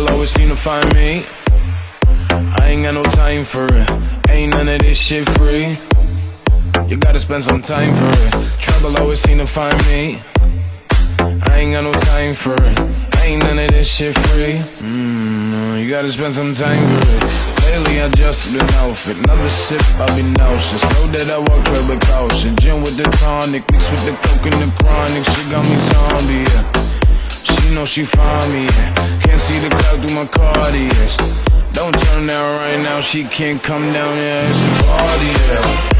Trouble always seem to find me. I ain't got no time for it. Ain't none of this shit free. You gotta spend some time for it. Trouble always seem to find me. I ain't got no time for it. Ain't none of this shit free. Mm, you gotta spend some time for it. Lately I just been off it. Another sip, I'll be nauseous. Road that I walk, tread with caution. Gin with the tonic, mixed with the coke and the chronic. She got me zombie, yeah. She know she find me, yeah. Can't see my Cartiers. Don't turn down right now, she can't come down, yeah. It's a party, yeah.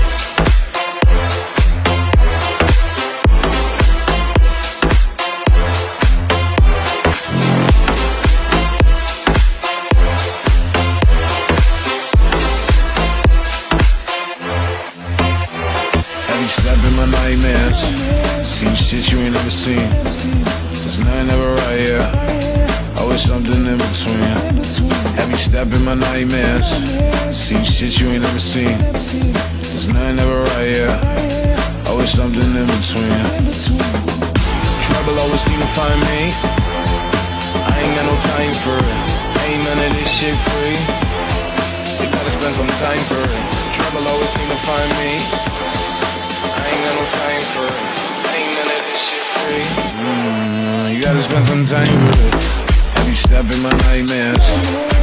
Nightmares? Seen shit you ain't never seen. There's nothing ever right, yeah. Something in between. Every step in my nightmares? Seen shit you ain't never seen. There's nothing ever right, yeah. Always something in between. Trouble always seem to find me. I ain't got no time for it. Ain't none of this shit free. You gotta spend some time for it. Trouble always seem to find me. I ain't got no time for it. Ain't none of this shit free. Mm, you gotta spend some time for it. You in my nightmares?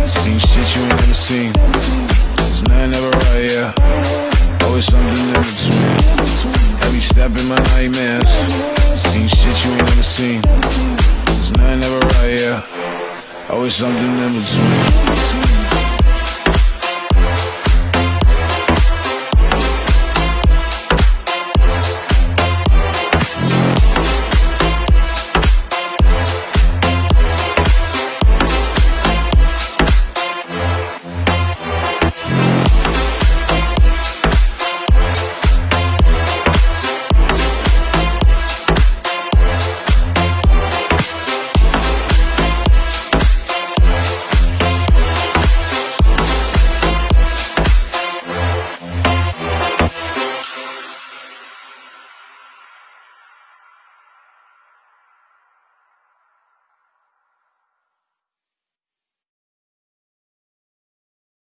Seen shit you ain't never seen. There's nothing ever right, yeah. Always something in between. You stepped in my nightmares? Seen shit you ain't never seen. There's nothing ever right, yeah. Always something in between.